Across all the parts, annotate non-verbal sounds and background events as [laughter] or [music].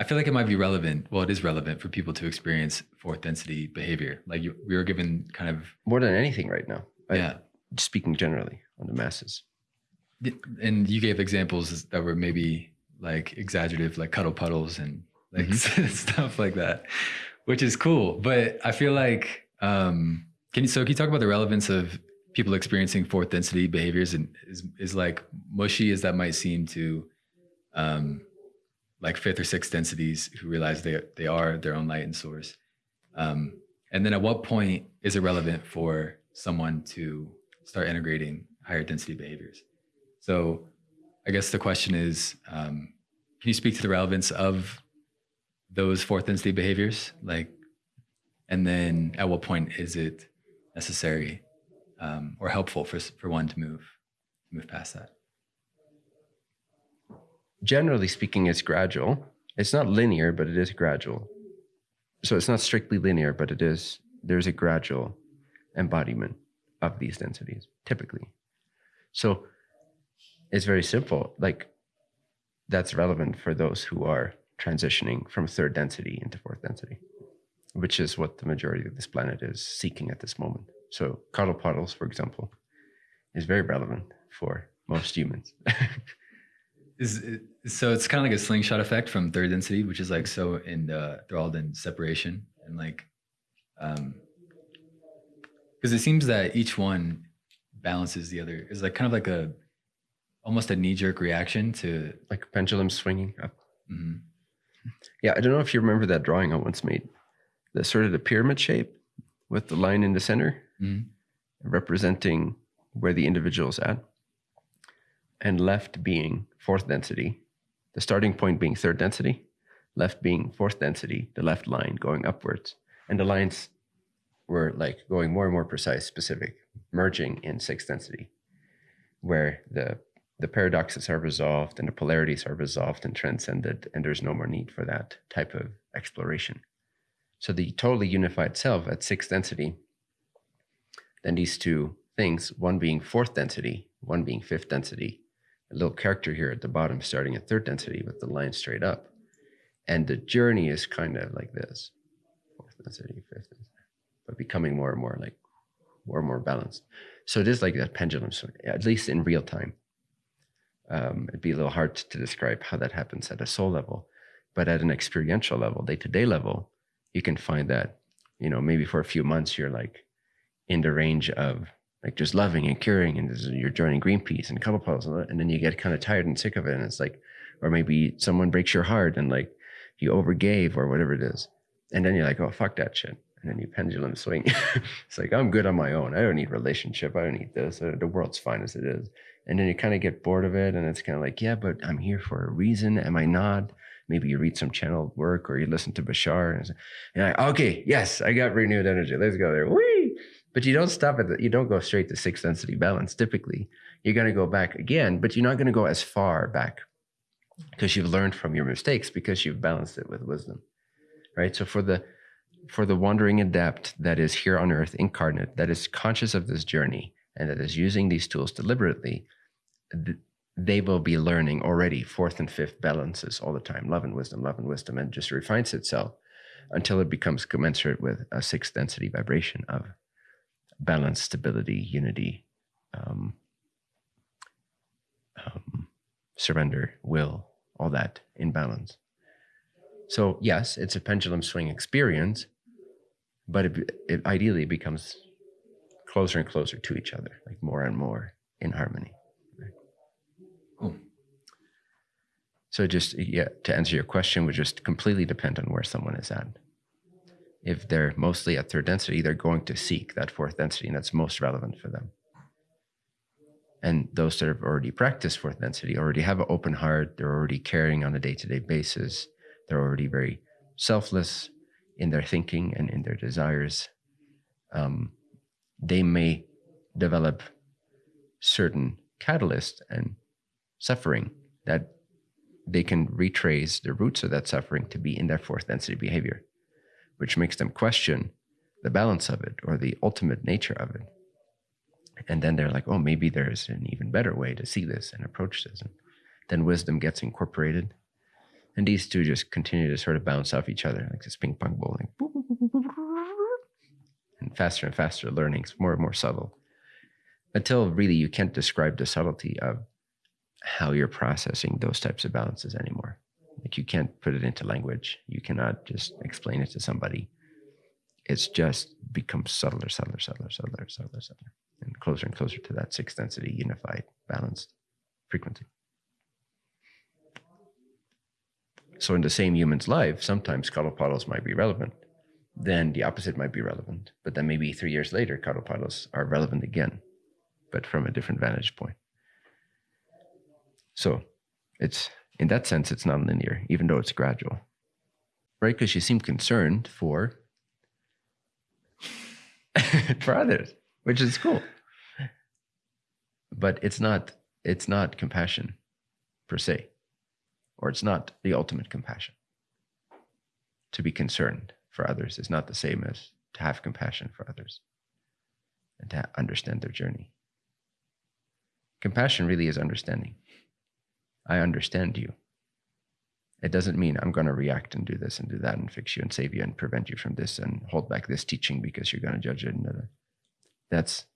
I feel like it might be relevant. Well, it is relevant for people to experience fourth density behavior. Like you, we were given kind of more than anything right now. I- yeah, speaking generally on the masses. and you gave examples that were maybe like exaggerative, like cuddle puddles and like [laughs] stuff like that, which is cool. But I feel like um, can you so can you talk about the relevance of people experiencing fourth density behaviors and is is like mushy as that might seem to um, like fifth or sixth densities who realize they they are their own light and source. Um, and then at what point is it relevant for someone to start integrating higher density behaviors? So I guess the question is, um, can you speak to the relevance of those fourth density behaviors? Like, and then at what point is it necessary um, or helpful for, for one to move, move past that? Generally speaking, it's gradual. It's not linear, but it is gradual. So it's not strictly linear, but it is, there's a gradual embodiment of these densities, typically. So it's very simple. Like that's relevant for those who are transitioning from third density into fourth density, which is what the majority of this planet is seeking at this moment. So cuddle puddles, for example, is very relevant for most humans. [laughs] Is it, so it's kind of like a slingshot effect from third density, which is like so in the enthralled in separation and like, um, because it seems that each one balances the other. Is like kind of like a almost a knee jerk reaction to like a pendulum swinging up. mhm. Yeah, I don't know if you remember that drawing I once made. The sort of the pyramid shape with the line in the center Mhm. representing where the individual is at, and left being fourth density, the starting point being third density, left being fourth density, the left line going upwards. And the lines were like going more and more precise, specific, merging in sixth density, where the the paradoxes are resolved and the polarities are resolved and transcended, and there's no more need for that type of exploration. So the totally unified self at sixth density, then these two things, one being fourth density, one being fifth density, a little character here at the bottom starting at third density with the line straight up. And the journey is kind of like this fourth density, fifth density, but becoming more and more like more and more balanced. So it is like that pendulum swing, at least in real time. Um, it'd be a little hard to describe how that happens at a soul level, but at an experiential level, day to day level, you can find that, you know, maybe for a few months you're like in the range of like just loving and curing, and you're joining Greenpeace and Cuddle Puddles, and and then you get kind of tired and sick of it, and it's like, or maybe someone breaks your heart and like you overgave or whatever it is, and then you're like, oh fuck that shit, and then you pendulum swing. [laughs] it's like I'm good on my own. I don't need relationship. I don't need this. Uh, The world's fine as it is. And then you kind of get bored of it, and it's kind of like, yeah, but I'm here for a reason. Am I not? Maybe you read some channeled work or you listen to Bashar, and, and like, okay, yes, I got renewed energy. Let's go there. Whee! But you don't stop at that. you don't go straight to sixth density balance. Typically, you're going to go back again, but you're not going to go as far back because you've learned from your mistakes because you've balanced it with wisdom, right? So for the for the wandering adept that is here on earth incarnate, that is conscious of this journey and that is using these tools deliberately, th- they will be learning already fourth and fifth balances all the time love and wisdom, love and wisdom, and just refines itself until it becomes commensurate with a sixth density vibration of balance, stability, unity, um, um, surrender, will, all that in balance. So, yes, it's a pendulum swing experience, but it, it ideally becomes closer and closer to each other, like more and more in harmony. Cool. So, just yeah, to answer your question, would just completely depend on where someone is at. If they're mostly at third density, they're going to seek that fourth density, and that's most relevant for them. And those that have already practiced fourth density already have an open heart. They're already caring on a day to day basis. They're already very selfless in their thinking and in their desires. Um, they may develop certain catalyst and suffering that they can retrace the roots of that suffering to be in their fourth density behavior, which makes them question the balance of it or the ultimate nature of it. And then they're like, oh, maybe there's an even better way to see this and approach this. And then wisdom gets incorporated And these two just continue to sort of bounce off each other like this ping pong bowling. And faster and faster Learning learnings, more and more subtle. Until really you can't describe the subtlety of how you're processing those types of balances anymore. Like you can't put it into language. You cannot just explain it to somebody. It's just becomes subtler, subtler, subtler, subtler, subtler, subtler, and closer and closer to that sixth density, unified, balanced frequency. So in the same human's life, sometimes puddles might be relevant. Then the opposite might be relevant. But then maybe three years later, puddles are relevant again, but from a different vantage point. So it's in that sense, it's non-linear, even though it's gradual. Right? Because you seem concerned for [laughs] for others, which is cool. But it's not it's not compassion per se or it's not the ultimate compassion. To be concerned for others is not the same as to have compassion for others and to understand their journey. Compassion really is understanding. I understand you. It doesn't mean I'm going to react and do this and do that and fix you and save you and prevent you from this and hold back this teaching because you're going to judge it. And that's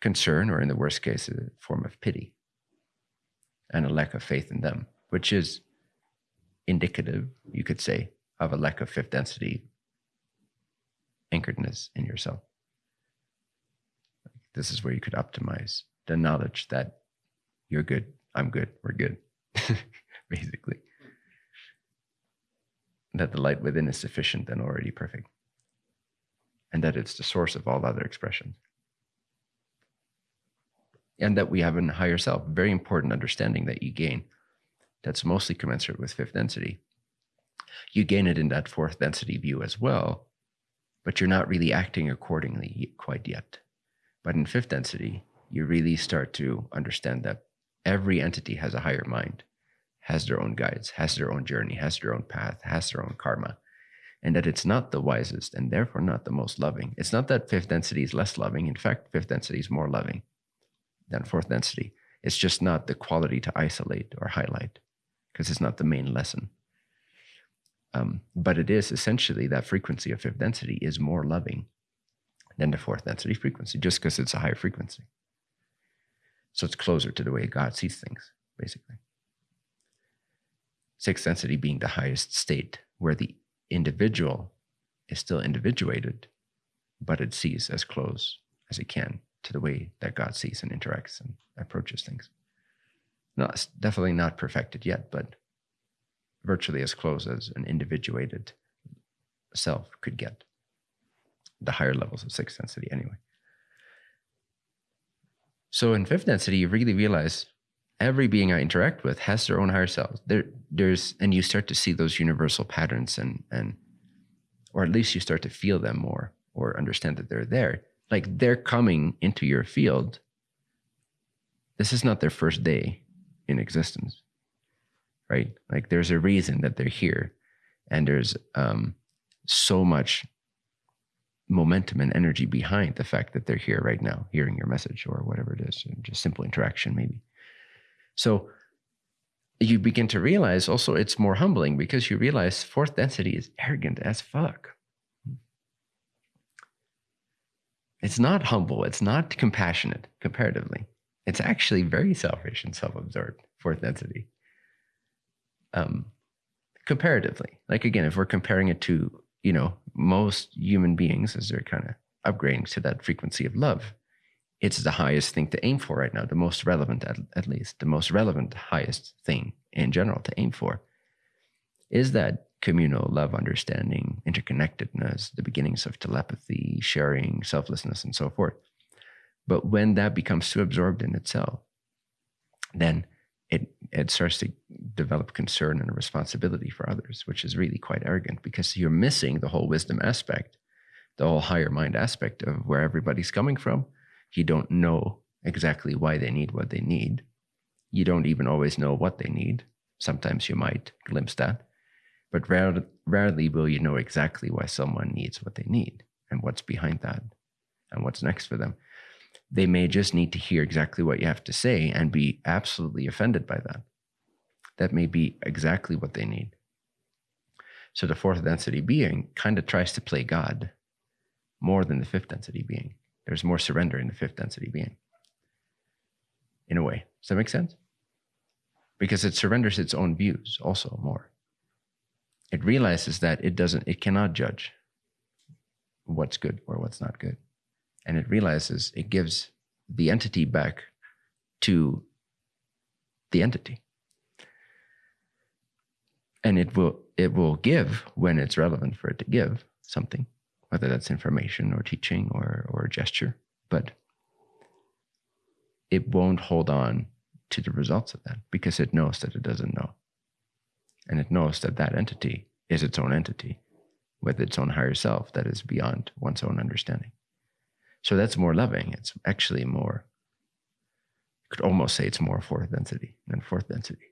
concern, or in the worst case, a form of pity and a lack of faith in them which is indicative, you could say, of a lack of fifth density anchoredness in yourself. This is where you could optimize the knowledge that you're good, I'm good, we're good, [laughs] basically. That the light within is sufficient and already perfect. And that it's the source of all other expressions. And that we have a higher self, very important understanding that you gain that's mostly commensurate with fifth density. You gain it in that fourth density view as well, but you're not really acting accordingly quite yet. But in fifth density, you really start to understand that every entity has a higher mind, has their own guides, has their own journey, has their own path, has their own karma, and that it's not the wisest and therefore not the most loving. It's not that fifth density is less loving. In fact, fifth density is more loving than fourth density. It's just not the quality to isolate or highlight because it's not the main lesson. Um, but it is essentially that frequency of fifth density is more loving than the fourth density frequency, just because it's a higher frequency. So it's closer to the way God sees things, basically. Sixth density being the highest state where the individual is still individuated, but it sees as close as it can to the way that God sees and interacts and approaches things. Not definitely not perfected yet, but virtually as close as an individuated self could get. The higher levels of sixth density, anyway. So in fifth density, you really realize every being I interact with has their own higher self. There, there's, and you start to see those universal patterns, and and, or at least you start to feel them more, or understand that they're there. Like they're coming into your field. This is not their first day in existence right like there's a reason that they're here and there's um, so much momentum and energy behind the fact that they're here right now hearing your message or whatever it is just simple interaction maybe. So you begin to realize also it's more humbling because you realize fourth density is arrogant as fuck. It's not humble. It's not compassionate comparatively. It's actually very selfish and self-absorbed fourth density. Um, comparatively. Like again if we're comparing it to you know most human beings as they're kind of upgrading to that frequency of love it's the highest thing to aim for right now the most relevant at, at least the most relevant highest thing in general to aim for is that communal love understanding interconnectedness the beginnings of telepathy sharing selflessness and so forth. But when that becomes too absorbed in itself, then it starts to develop concern and a responsibility for others, which is really quite arrogant because you're missing the whole wisdom aspect, the whole higher mind aspect of where everybody's coming from. You don't know exactly why they need what they need. You don't even always know what they need. Sometimes you might glimpse that, but rare, rarely will you know exactly why someone needs what they need and what's behind that and what's next for them they may just need to hear exactly what you have to say and be absolutely offended by that. That may be exactly what they need. So the fourth density being kind of tries to play God more than the fifth density being. There's more surrender in the fifth density being. In a way. Does that make sense? Because it surrenders its own views also more. It realizes that it doesn't, it cannot judge what's good or what's not good. And it realizes it gives the entity back to the entity. And it will it will give when it's relevant for it to give something, whether that's information or teaching or or gesture, but it won't hold on to the results of that because it knows that it doesn't know. And it knows that that entity is its own entity with its own higher self that is beyond one's own understanding. So that's more loving. It's actually more, you could almost say it's more fourth density than fourth density.